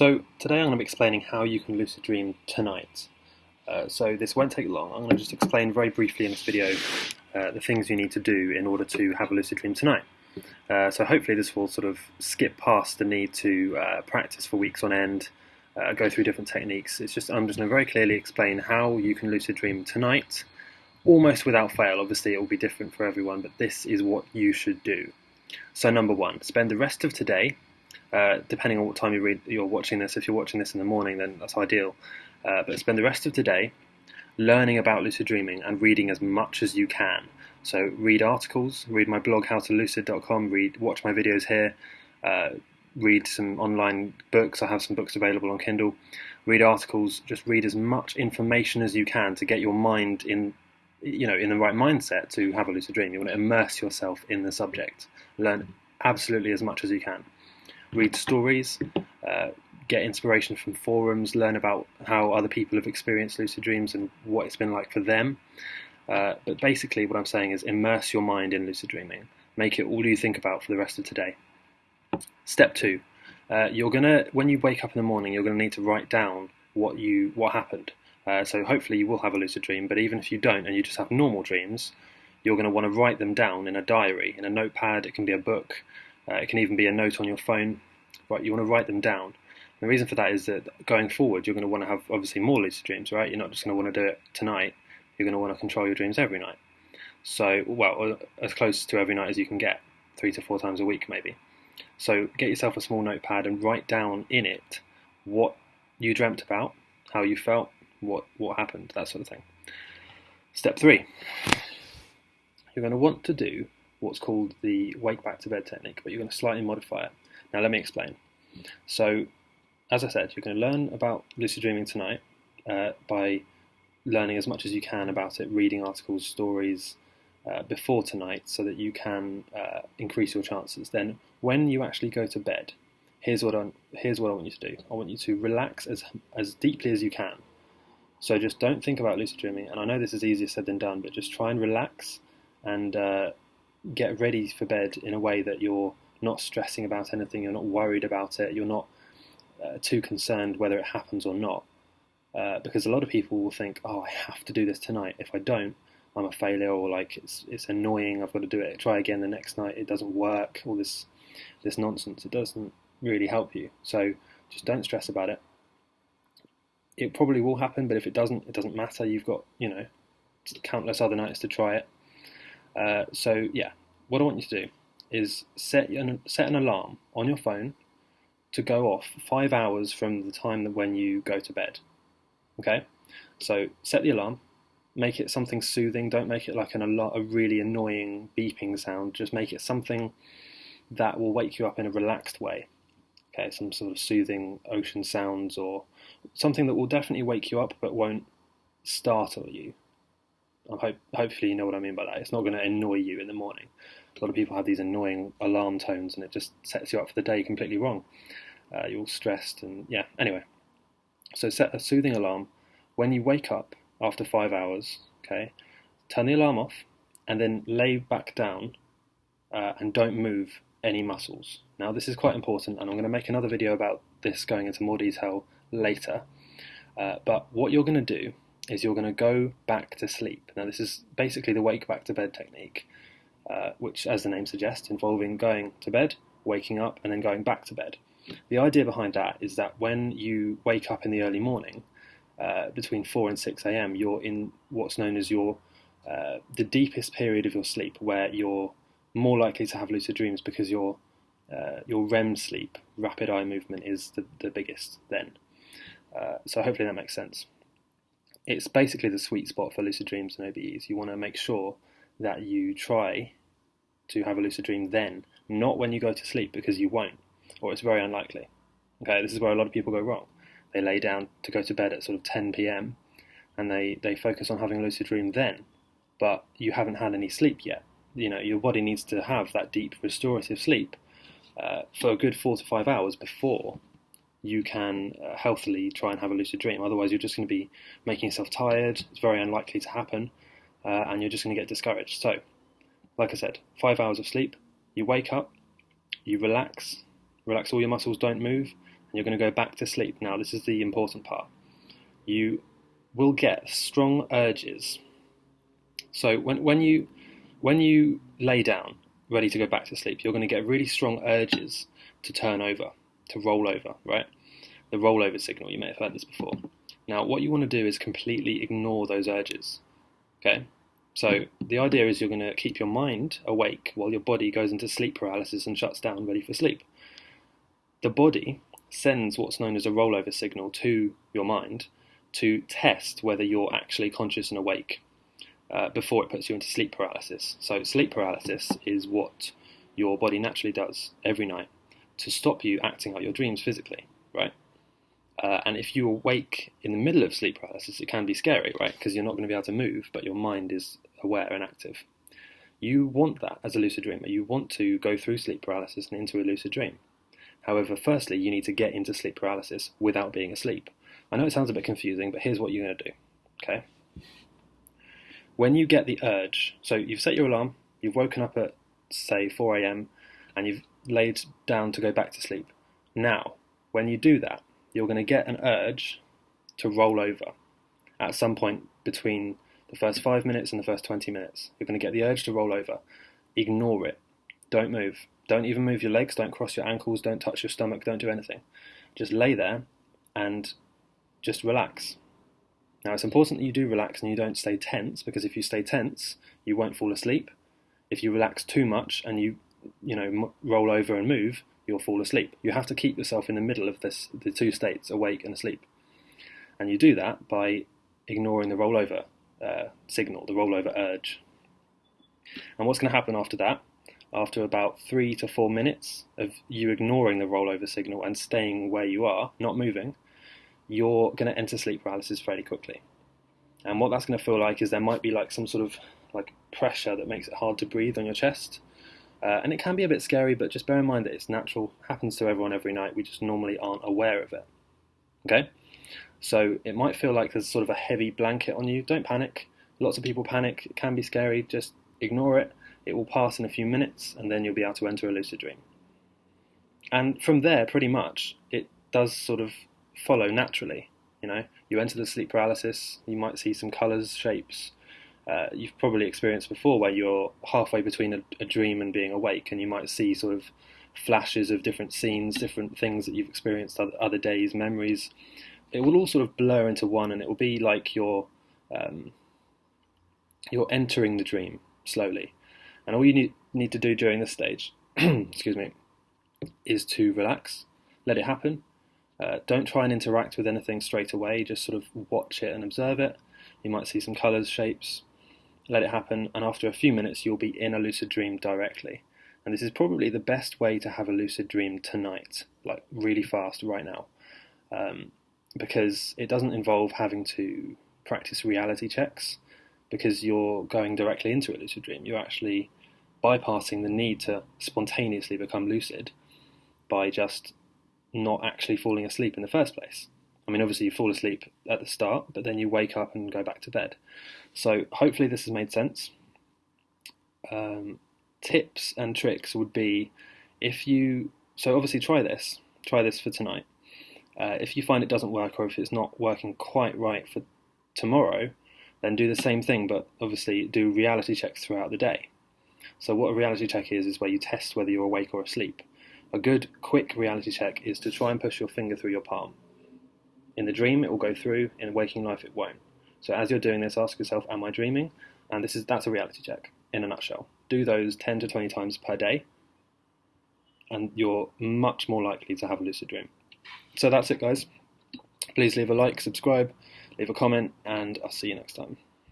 So today I'm going to be explaining how you can lucid dream tonight. Uh, so this won't take long. I'm going to just explain very briefly in this video uh, the things you need to do in order to have a lucid dream tonight. Uh, so hopefully this will sort of skip past the need to uh, practice for weeks on end, uh, go through different techniques. It's just I'm just going to very clearly explain how you can lucid dream tonight, almost without fail. Obviously it will be different for everyone, but this is what you should do. So number one, spend the rest of today uh, depending on what time you read, you're watching this, if you're watching this in the morning, then that's ideal. Uh, but spend the rest of today learning about lucid dreaming and reading as much as you can. So read articles, read my blog howtolucid.com, read, watch my videos here, uh, read some online books. I have some books available on Kindle. Read articles. Just read as much information as you can to get your mind in, you know, in the right mindset to have a lucid dream. You want to immerse yourself in the subject. Learn absolutely as much as you can read stories, uh, get inspiration from forums, learn about how other people have experienced lucid dreams and what it's been like for them. Uh, but basically, what I'm saying is immerse your mind in lucid dreaming. Make it all you think about for the rest of today. Step two: uh, you're gonna when you wake up in the morning, you're gonna need to write down what you what happened. Uh, so hopefully you will have a lucid dream. But even if you don't, and you just have normal dreams, you're going to want to write them down in a diary, in a notepad. It can be a book. Uh, it can even be a note on your phone. Right, you want to write them down. The reason for that is that going forward, you're going to want to have obviously more lucid dreams, right? You're not just going to want to do it tonight. You're going to want to control your dreams every night. So, well, as close to every night as you can get, three to four times a week, maybe. So, get yourself a small notepad and write down in it what you dreamt about, how you felt, what what happened, that sort of thing. Step three, you're going to want to do what's called the wake back to bed technique, but you're going to slightly modify it. Now, let me explain. So, as I said, you're going to learn about lucid dreaming tonight uh, by learning as much as you can about it, reading articles, stories uh, before tonight, so that you can uh, increase your chances. Then, when you actually go to bed, here's what I here's what I want you to do. I want you to relax as as deeply as you can. So just don't think about lucid dreaming. And I know this is easier said than done, but just try and relax and uh, get ready for bed in a way that you're not stressing about anything, you're not worried about it, you're not uh, too concerned whether it happens or not. Uh, because a lot of people will think, oh, I have to do this tonight. If I don't, I'm a failure, or like it's it's annoying. I've got to do it. Try again the next night. It doesn't work. All this this nonsense. It doesn't really help you. So just don't stress about it. It probably will happen, but if it doesn't, it doesn't matter. You've got you know countless other nights to try it. Uh, so yeah, what I want you to do is set an, set an alarm on your phone to go off five hours from the time that when you go to bed. Okay, so set the alarm, make it something soothing. Don't make it like an a, really annoying beeping sound. Just make it something that will wake you up in a relaxed way. Okay, some sort of soothing ocean sounds or something that will definitely wake you up but won't startle you. Hope, hopefully, you know what I mean by that. It's not going to annoy you in the morning. A lot of people have these annoying alarm tones, and it just sets you up for the day completely wrong. Uh, you're all stressed, and yeah. Anyway, so set a soothing alarm. When you wake up after five hours, okay, turn the alarm off, and then lay back down, uh, and don't move any muscles. Now, this is quite important, and I'm going to make another video about this going into more detail later. Uh, but what you're going to do is you're going to go back to sleep. Now, this is basically the wake back to bed technique, uh, which, as the name suggests, involving going to bed, waking up, and then going back to bed. The idea behind that is that when you wake up in the early morning, uh, between 4 and 6 a.m., you're in what's known as your uh, the deepest period of your sleep, where you're more likely to have lucid dreams because your uh, your REM sleep, rapid eye movement, is the, the biggest then. Uh, so hopefully that makes sense it's basically the sweet spot for lucid dreams and OBEs. You want to make sure that you try to have a lucid dream then, not when you go to sleep, because you won't, or it's very unlikely. Okay, this is where a lot of people go wrong. They lay down to go to bed at sort of 10 p.m. and they, they focus on having a lucid dream then, but you haven't had any sleep yet. You know, your body needs to have that deep restorative sleep uh, for a good four to five hours before you can uh, healthily try and have a lucid dream. Otherwise, you're just going to be making yourself tired. It's very unlikely to happen, uh, and you're just going to get discouraged. So, like I said, five hours of sleep. You wake up, you relax, relax all your muscles, don't move, and you're going to go back to sleep. Now, this is the important part. You will get strong urges. So when when you when you lay down, ready to go back to sleep, you're going to get really strong urges to turn over, to roll over, right? The rollover signal. You may have heard this before. Now, what you want to do is completely ignore those urges. Okay? So, the idea is you're going to keep your mind awake while your body goes into sleep paralysis and shuts down, ready for sleep. The body sends what's known as a rollover signal to your mind to test whether you're actually conscious and awake uh, before it puts you into sleep paralysis. So, sleep paralysis is what your body naturally does every night to stop you acting out your dreams physically, right? Uh, and if you awake in the middle of sleep paralysis, it can be scary, right? Because you're not going to be able to move, but your mind is aware and active. You want that as a lucid dreamer. You want to go through sleep paralysis and into a lucid dream. However, firstly, you need to get into sleep paralysis without being asleep. I know it sounds a bit confusing, but here's what you're going to do. Okay? When you get the urge, so you've set your alarm, you've woken up at, say, 4 a.m., and you've laid down to go back to sleep. Now, when you do that, you're going to get an urge to roll over at some point between the first five minutes and the first 20 minutes. You're going to get the urge to roll over. Ignore it. Don't move. Don't even move your legs. Don't cross your ankles. Don't touch your stomach. Don't do anything. Just lay there and just relax. Now, it's important that you do relax and you don't stay tense because if you stay tense, you won't fall asleep. If you relax too much and you, you know, roll over and move, you'll fall asleep. You have to keep yourself in the middle of this, the two states, awake and asleep. And you do that by ignoring the rollover uh, signal, the rollover urge. And what's going to happen after that? After about three to four minutes of you ignoring the rollover signal and staying where you are, not moving, you're going to enter sleep paralysis fairly quickly. And what that's going to feel like is there might be like some sort of like pressure that makes it hard to breathe on your chest. Uh, and it can be a bit scary, but just bear in mind that it's natural, happens to everyone every night. We just normally aren't aware of it. Okay? So it might feel like there's sort of a heavy blanket on you. Don't panic. Lots of people panic. It can be scary. Just ignore it. It will pass in a few minutes, and then you'll be able to enter a lucid dream. And from there, pretty much, it does sort of follow naturally. You know, you enter the sleep paralysis, you might see some colours, shapes. Uh, you've probably experienced before where you're halfway between a, a, dream and being awake, and you might see sort of flashes of different scenes, different things that you've experienced other, other days, memories. It will all sort of blur into one, and it will be like you're um, you're entering the dream slowly. And all you need need to do during this stage, excuse me, is to relax, let it happen, uh, don't try and interact with anything straight away, just sort of watch it and observe it. You might see some colours, shapes, let it happen, and after a few minutes, you'll be in a lucid dream directly. And this is probably the best way to have a lucid dream tonight, like really fast right now, um, because it doesn't involve having to practice reality checks because you're going directly into a lucid dream. You're actually bypassing the need to spontaneously become lucid by just not actually falling asleep in the first place. I mean, obviously, you fall asleep at the start, but then you wake up and go back to bed. So, hopefully, this has made sense. Um, tips and tricks would be if you, so obviously, try this, try this for tonight. Uh, if you find it doesn't work or if it's not working quite right for tomorrow, then do the same thing, but obviously, do reality checks throughout the day. So, what a reality check is, is where you test whether you're awake or asleep. A good, quick reality check is to try and push your finger through your palm. In the dream, it will go through. In waking life, it won't. So as you're doing this, ask yourself, "Am I dreaming?" And this is that's a reality check in a nutshell. Do those 10 to 20 times per day, and you're much more likely to have a lucid dream. So that's it, guys. Please leave a like, subscribe, leave a comment, and I'll see you next time.